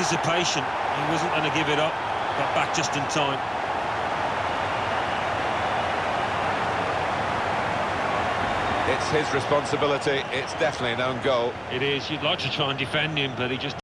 anticipation. He wasn't going to give it up. Got back just in time. It's his responsibility. It's definitely an own goal. It is. You'd like to try and defend him, but he just